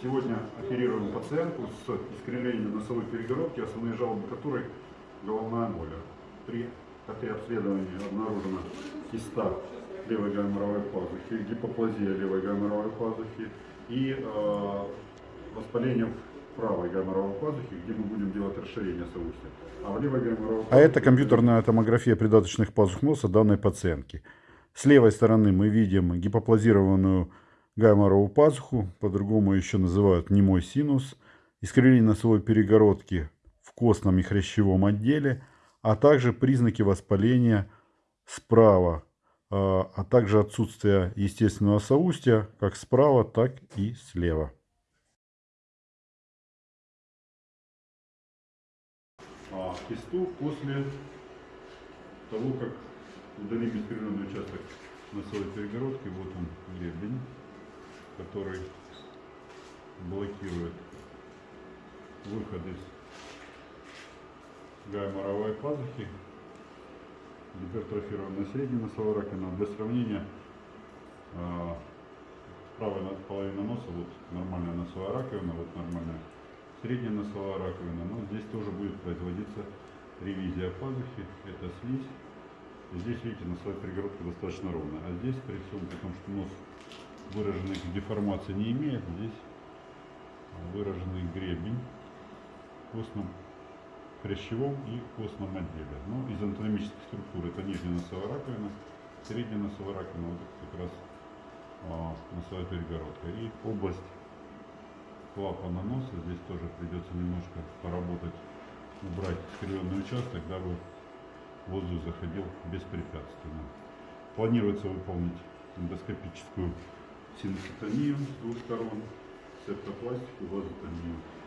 Сегодня оперируем пациентку с искривлением носовой перегородки, основные жалобы которой головная боль. При КТ-обследовании обнаружена киста левой гайморовой пазухи, гипоплазия левой гайморовой пазухи и э, воспаление правой гайморовой пазухи, где мы будем делать расширение соустья. А в А это компьютерная томография придаточных пазух носа данной пациентки. С левой стороны мы видим гипоплазированную гайморовую пазуху, по-другому еще называют немой синус, искривление носовой перегородки в костном и хрящевом отделе, а также признаки воспаления справа, а а также отсутствие естественного соустья как справа, так и слева. а, кисту после того, как удалим искривленный участок носовой перегородки. Вот он гребень, который блокирует выход из гайморовой пазухи. Гипертрофированная средняя носовая раковина. Для сравнения, а, правая на- половина носа, вот нормальная носовая раковина, вот нормальная средняя носовая раковина, но здесь тоже будет производиться ревизия пазухи, это слизь. Здесь, видите, носовая перегородка достаточно ровная. А здесь, при всем при том, что нос выраженных деформаций не имеет, здесь выраженный гребень в костном хрящевом и костном отделе. Ну, из анатомических структур это нижняя носовая раковина, средняя носовая раковина, вот как раз а, носовая перегородка. И область клапана носа. Здесь тоже придется немножко поработать, убрать искривленный участок, дабы воздух заходил беспрепятственно. Планируется выполнить эндоскопическую синуситонию с двух сторон, септопластику, вазотонию.